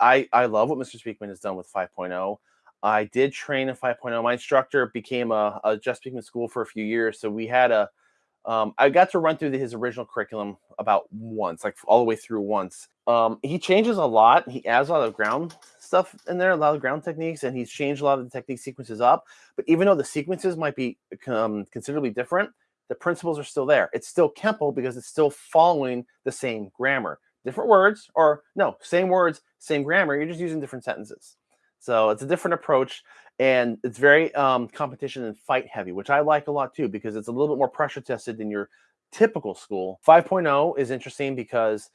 I I love what Mr. Speakman has done with 5.0. I did train in 5.0. My instructor became a, a Jeff Speakman school for a few years, so we had a. Um, I got to run through the, his original curriculum about once, like all the way through once. Um, he changes a lot. He adds a lot of ground stuff in there, a lot of ground techniques, and he's changed a lot of the technique sequences up. But even though the sequences might be um, considerably different, the principles are still there. It's still Kempo because it's still following the same grammar. Different words, or no, same words, same grammar. You're just using different sentences. So it's a different approach, and it's very um, competition and fight heavy, which I like a lot too because it's a little bit more pressure tested than your typical school. 5.0 is interesting because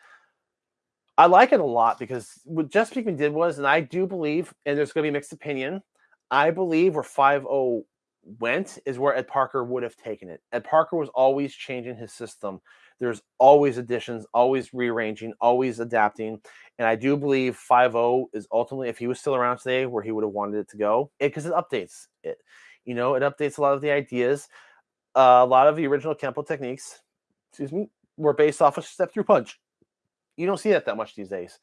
I like it a lot because what Jeff Speakman did was, and I do believe, and there's going to be mixed opinion. I believe where 5.0 went is where Ed Parker would have taken it. Ed Parker was always changing his system. There's always additions, always rearranging, always adapting. And I do believe 5.0 is ultimately, if he was still around today, where he would have wanted it to go, because it, it, updates it. You know, it updates a lot of the ideas. Uh, a lot of the original Kempo techniques, excuse me, were based off of step through punch. You don't see that that much these days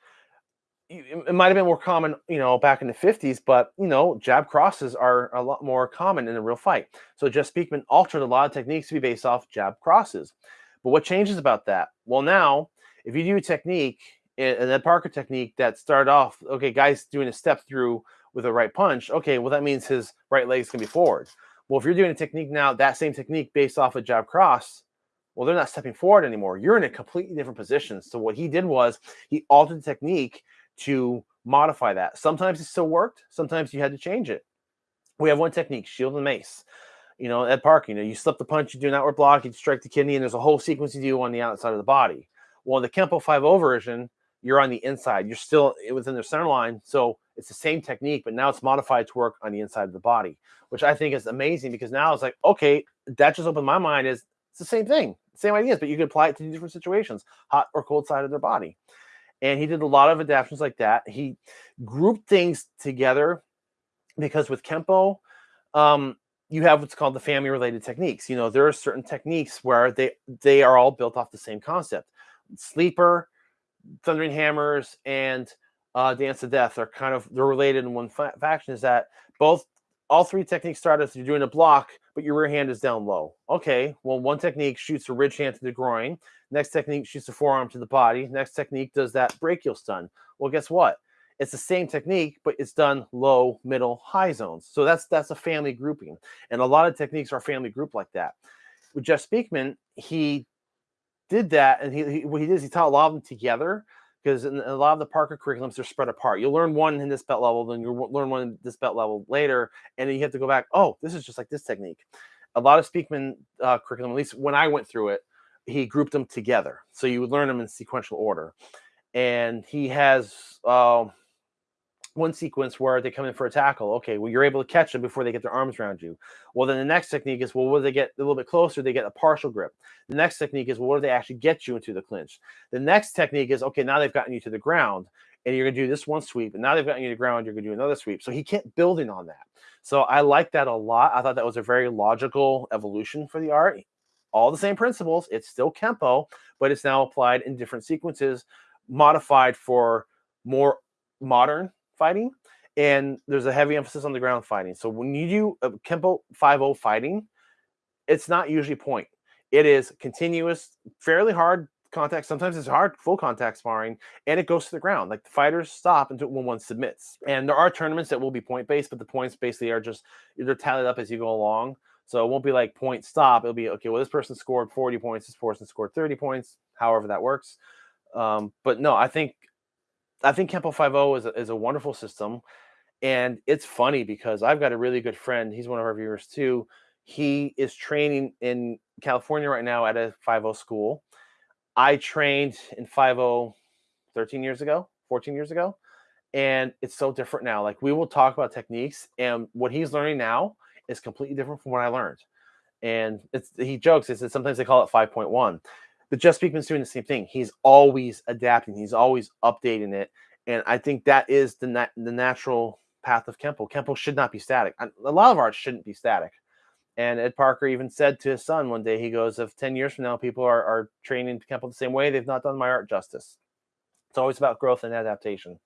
it might have been more common, you know, back in the 50s, but you know, jab crosses are a lot more common in a real fight. So Jeff Speakman altered a lot of techniques to be based off jab crosses. But what changes about that? Well, now if you do a technique, and that Parker technique that started off, okay, guys doing a step through with a right punch, okay, well that means his right leg is gonna be forward. Well, if you're doing a technique now, that same technique based off a jab cross, well, they're not stepping forward anymore. You're in a completely different position. So what he did was he altered the technique to modify that. Sometimes it still worked. Sometimes you had to change it. We have one technique, shield and mace. You know, at Park, you know, you slip the punch, you do an outward block, you strike the kidney, and there's a whole sequence you do on the outside of the body. Well, in the Kempo 5 version, you're on the inside. You're still eh, within the center line. So it's the same technique, but now it's modified to work on the inside of the body, which I think is amazing because now it's like, okay, that just opened my mind is it's the same thing, same ideas, but you can apply it to different situations, hot or cold side of their body and he did a lot of adaptations like that. He grouped things together because with Kempo, um, you have what's called the family related techniques. You know, there are certain techniques where they they are all built off the same concept. Sleeper, Thundering Hammers, and uh, Dance to Death are kind of they're related in one fa- faction. Is that both all three techniques start as you're doing a block, but your rear hand is down low. Okay, well, one technique shoots a ridge hand to the groin. Next technique shoots a forearm to the body. Next technique does that brachial stun. Well, guess what? It's the same technique, but it's done low, middle, high zones. So that's that's a family grouping, and a lot of techniques are family group like that. With Jeff Speakman, he did that, and he, he what he did is he taught a lot of them together because in a lot of the Parker curriculums they're spread apart. You'll learn one in this belt level, then you'll learn one in this belt level later, and then you have to go back. Oh, this is just like this technique. A lot of Speakman uh, curriculum, at least when I went through it, he grouped them together, so you would learn them in sequential order. And he has uh, one sequence where they come in for a tackle. Okay, well, you're able to catch them before they get their arms around you. Well, then the next technique is, well, when they get a little bit closer, they get a partial grip. The next technique is, well, what do they actually get you into the clinch? The next technique is, okay, now they've gotten you to the ground and you're going to do this one sweep. And now they've gotten you to the ground, you're going to do another sweep. So he kept building on that. So I like that a lot. I thought that was a very logical evolution for the art. All the same principles. It's still Kempo, but it's now applied in different sequences, modified for more modern fighting, and there's a heavy emphasis on the ground fighting. So when you do a Kempo 5 fighting, it's not usually point. It is continuous, fairly hard contact. Sometimes it's hard, full contact sparring, and it goes to the ground. Like the fighters stop until when one submits. And there are tournaments that will be point based, but the points basically are just they're tallied up as you go along. So it won't be like point stop. It'll be okay. Well, this person scored 40 points. This person scored 30 points. However that works. Um, but no, I think I think Kempo 5.0 is a, is a wonderful system. And it's funny because I've got a really good friend. He's one of our viewers too. He is training in California right now at a 5.0 school. I trained in 5.0 13 years ago, 14 years ago. And it's so different now. Like we will talk about techniques, and what he's learning now is completely different from what I learned. And it's he jokes, he says sometimes they call it 5.1 but Jeff Speakman's doing the same thing. He's always adapting. He's always updating it, and I think that is the nat- the natural path of Kempo. Kempo should not be static. A lot of art shouldn't be static. And Ed Parker even said to his son one day, he goes, "If ten years from now people are, are training Kempo the same way, they've not done my art justice." It's always about growth and adaptation.